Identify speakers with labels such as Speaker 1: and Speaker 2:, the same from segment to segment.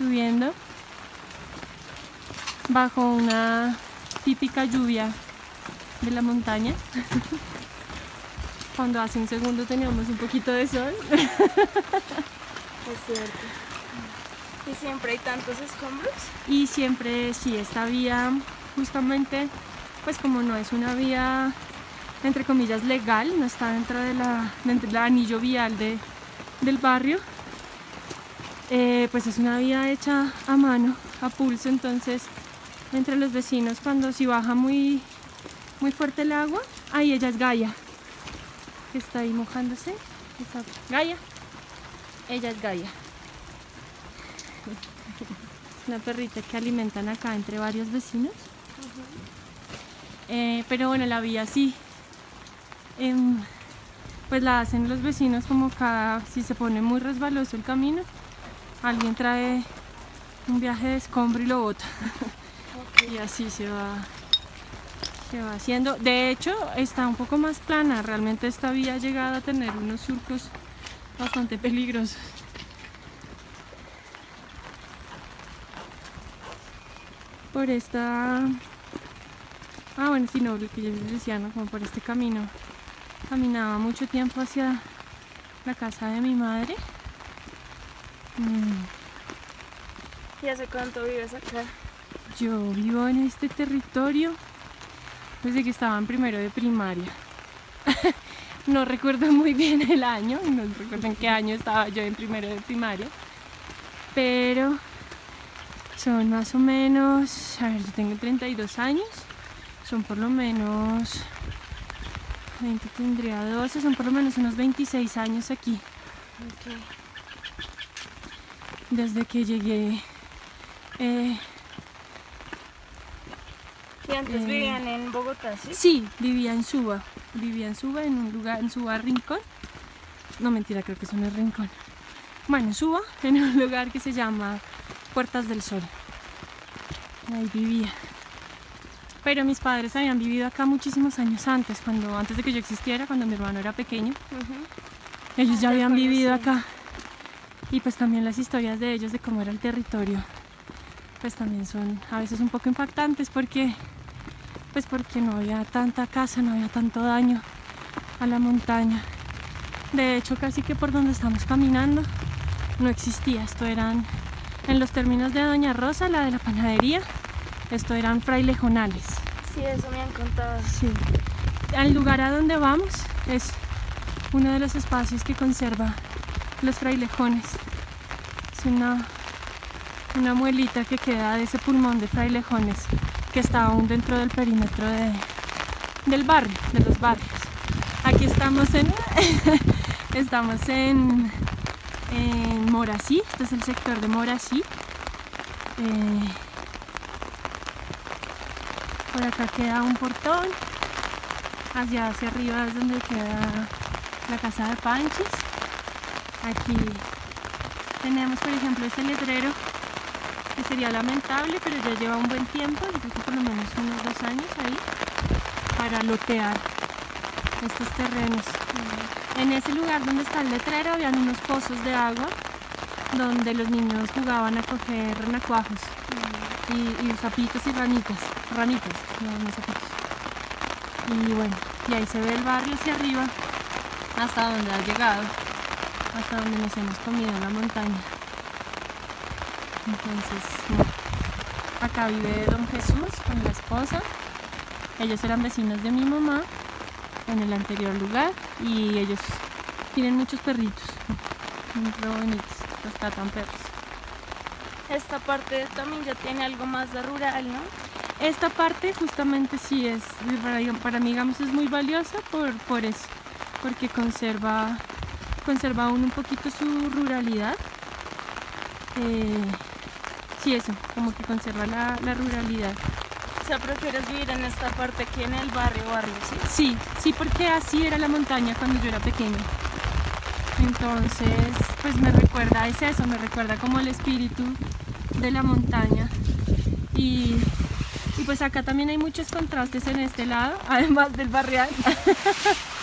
Speaker 1: subiendo bajo una típica lluvia de la montaña. Cuando hace un segundo teníamos un poquito de sol.
Speaker 2: Es cierto. Y siempre hay tantos escombros.
Speaker 1: Y siempre, sí, esta vía justamente, pues como no es una vía, entre comillas, legal, no está dentro de la, del anillo vial de, del barrio, eh, pues es una vía hecha a mano, a pulso, entonces entre los vecinos cuando si baja muy, muy fuerte el agua, ahí ella es Gaia, que está ahí mojándose, Está- Gaia, ella es Gaia. Una perrita que alimentan acá entre varios vecinos. Eh, pero bueno, la vía sí. em, pues la hacen los vecinos como cada, si se pone muy resbaloso el camino, alguien trae un viaje de escombro y lo bota. y así se va, se va haciendo. De hecho, está un poco más plana. Realmente esta vía ha llegado a tener unos surcos bastante peligrosos. Por esta... Ah, bueno, sí, no, lo que yo les decía, ¿no? Como por este camino. Caminaba mucho tiempo hacia la casa de mi madre. Mm,
Speaker 2: ¿Y hace cuánto vives acá?
Speaker 1: Yo vivo en este territorio desde que estaba en primero de primaria. no recuerdo muy bien el año, no recuerdo en qué año estaba yo en primero de primaria, pero son más o menos, a ver, yo tengo 32 años, son por lo menos, 20 tendría 12, son por lo menos unos 26 años aquí, desde que llegué. eh,
Speaker 2: ¿Y antes
Speaker 1: Eh,
Speaker 2: vivían en Bogotá, sí?
Speaker 1: Sí, vivía en Suba. Vivía en Suba, en un lugar, en Suba Rincón. No, mentira, creo que eso no es Rincón. Bueno, en Suba, en un lugar que se llama Puertas del Sol. Ahí vivía. Pero mis padres habían vivido acá muchísimos años antes, cuando antes de que yo existiera, cuando mi hermano era pequeño. Ellos ya
Speaker 2: Ah,
Speaker 1: habían
Speaker 2: recuerdo,
Speaker 1: vivido acá. Y pues también las historias de ellos, de cómo era el territorio, pues también son a veces un poco impactantes porque, pues porque no había tanta casa, no había tanto daño a la montaña. De hecho, casi que por donde estamos caminando no existía. Esto eran, en los términos de Doña Rosa, la de la panadería, esto eran frailejonales.
Speaker 2: Sí, eso me han contado.
Speaker 1: Sí. Al lugar a donde vamos es uno de los espacios que conserva los frailejones. Es una, una muelita que queda de ese pulmón de frailejones que está aún dentro del perímetro de- del barrio, de los barrios. Aquí estamos en estamos en, en Morací, este es el sector de Morací. Eh, por acá queda un portón. Hacia, hacia arriba es donde queda la casa de Panchis. Aquí tenemos, por ejemplo, este letrero que sería lamentable, pero ya lleva un buen tiempo, yo creo que por lo menos unos dos años ahí, para lotear estos terrenos. En ese lugar donde está el letrero habían unos pozos de agua donde los niños jugaban a coger renacuajos y, y sapitos y ranitas, ranitas, no, no sapitos. Y bueno, y ahí se ve el barrio hacia arriba, hasta donde ha llegado, hasta donde nos hemos comido en la montaña. Entonces, no. acá vive don Jesús con la esposa. Ellos eran vecinos de mi mamá en el anterior lugar y ellos tienen muchos perritos, muy bonitos, rescatan perros.
Speaker 2: Esta parte también ya tiene algo más de rural, ¿no?
Speaker 1: Esta parte justamente sí es, para, para mí digamos, es muy valiosa por, por eso, porque conserva, conserva aún un poquito su ruralidad. Eh, sí, eso, como que conserva la, la ruralidad.
Speaker 2: O sea, prefieres vivir en esta parte que en el barrio, barrio, ¿sí?
Speaker 1: Sí, sí, porque así era la montaña cuando yo era pequeña. Entonces, pues me recuerda, es eso, me recuerda como el espíritu de la montaña. Y, y pues acá también hay muchos contrastes en este lado, además del barrial.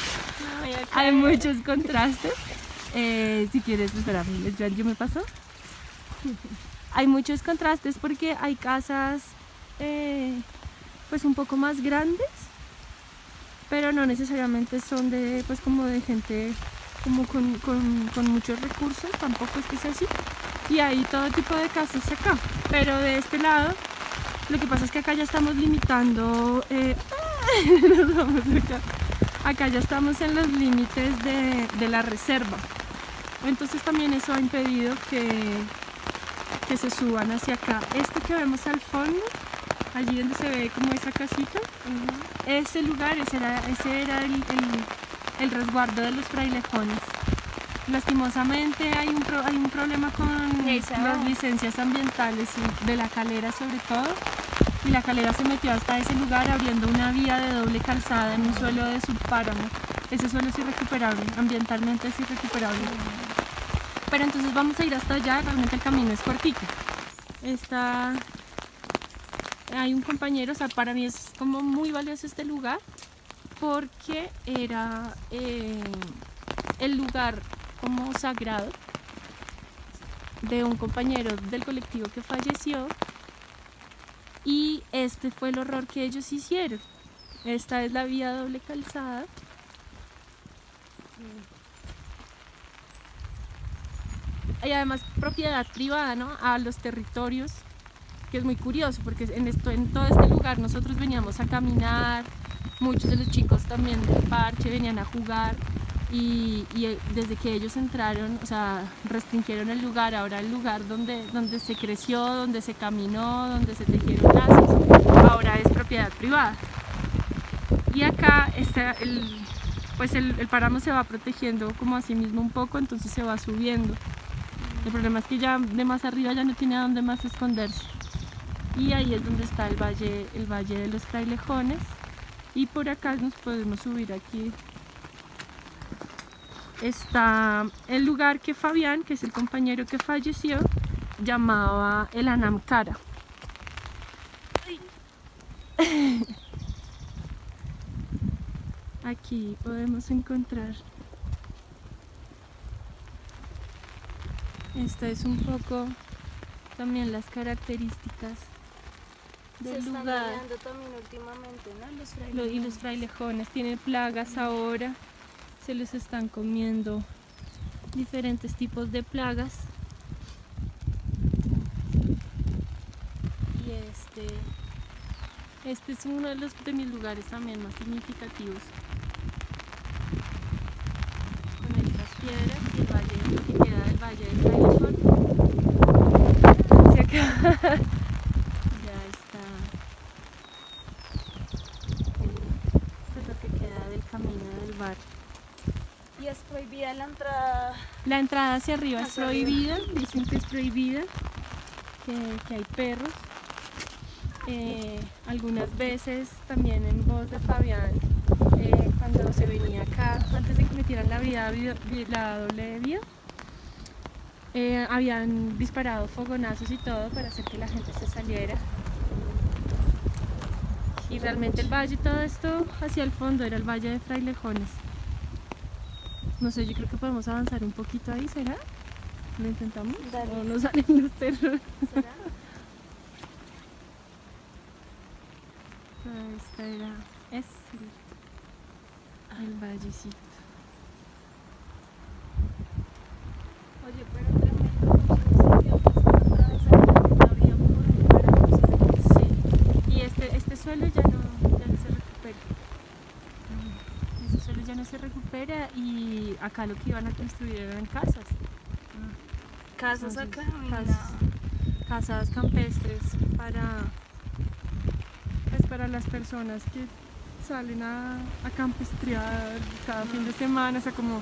Speaker 1: Hay muchos contrastes. Eh, si quieres, espérame, ¿yo, me paso? hay muchos contrastes porque hay casas eh, pues un poco más grandes, pero no necesariamente son de pues como de gente como con, con, muchos recursos, tampoco es que sea así. Y hay todo tipo de casas acá, pero de este lado lo que pasa es que acá ya estamos limitando, eh. acá ya estamos en los límites de, de la reserva. Entonces también eso ha impedido que, que se suban hacia acá. Este que vemos al fondo, allí donde se ve como esa casita, ese lugar, ese era, ese era el, el- el resguardo de los frailejones. Lastimosamente hay un, pro- hay un problema con
Speaker 2: va.
Speaker 1: las licencias ambientales y de la calera sobre todo. Y la calera se metió hasta ese lugar abriendo una vía de doble calzada en un suelo de subpáramo. Ese suelo es irrecuperable, ambientalmente es irrecuperable. Pero entonces vamos a ir hasta allá, realmente el camino es cortito. Está... Hay un compañero, o sea, para mí es como muy valioso este lugar porque era eh, el lugar como sagrado de un compañero del colectivo que falleció y este fue el horror que ellos hicieron. Esta es la vía doble calzada. Y además propiedad privada, ¿no? A los territorios, que es muy curioso porque en, esto, en todo este lugar nosotros veníamos a caminar, muchos de los chicos también del parche venían a jugar y, eh, desde que ellos entraron, o sea, restringieron el lugar, ahora el lugar donde, donde se creció, donde se caminó, donde se tejieron lazos, ahora es propiedad privada. Y acá está el, pues el, el páramo se va protegiendo como a sí mismo un poco, entonces se va subiendo. El problema es que ya de más arriba ya no tiene a dónde más esconderse. Y ahí es donde está el valle, el valle de los frailejones. Y por acá nos podemos subir aquí. Está el lugar que Fabián, que es el compañero que falleció, llamaba el Anamcara. Aquí podemos encontrar. Esta es un poco también las características
Speaker 2: Se
Speaker 1: del
Speaker 2: están
Speaker 1: lugar.
Speaker 2: también últimamente, ¿no? Los
Speaker 1: Lo- y los
Speaker 2: frailejones.
Speaker 1: frailejones tienen plagas ahora, se les están comiendo diferentes tipos de plagas. Y este, este es uno de, los, de mis lugares también más significativos. Con estas piedras y el valle, que queda del valle de Frailejón. Hacia acá. ya está. Pues lo que queda del camino del bar.
Speaker 2: Y es prohibida la entrada.
Speaker 1: La entrada hacia arriba es
Speaker 2: Hacia arriba.
Speaker 1: prohibida, dicen que es prohibida, que, que hay perros. Eh, algunas veces también en voz de Fabián, eh, cuando se venía acá, antes de que metieran la, vía, vi- la doble vía, eh, habían disparado fogonazos y todo para hacer que la gente se saliera. Y realmente el valle, todo esto hacia el fondo era el valle de Frailejones. No sé, yo creo que podemos avanzar un poquito ahí, ¿será? ¿Lo intentamos?
Speaker 2: Dale.
Speaker 1: ¿O no salen los terrores?
Speaker 2: ¿Será?
Speaker 1: Esta era, es el, el vallecito.
Speaker 2: Oye, pero tremendo. porque ese idioma es para atravesar la vía por para cruzar.
Speaker 1: Sí, y este, este suelo ya no, ya no se recupera. Ese suelo ya no se recupera y acá lo que iban a construir eran casas.
Speaker 2: Casas
Speaker 1: Entonces,
Speaker 2: acá,
Speaker 1: casas campestres para pues para las personas que salen a, a campestrear cada fin de semana, o sea como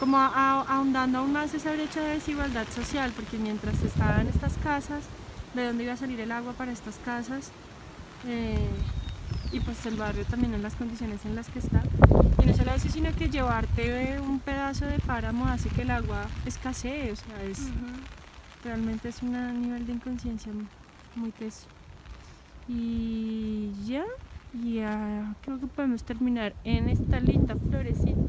Speaker 1: como a- a- ahondando aún más esa brecha de desigualdad social, porque mientras estaban estas casas, de dónde iba a salir el agua para estas casas, Eh, y pues el barrio también en las condiciones en las que está. Y no solo eso, sino que llevarte un pedazo de páramo hace que el agua escasee, o sea, es, realmente es un nivel de inconsciencia muy teso. Y ya, ya creo que podemos terminar en esta linda florecita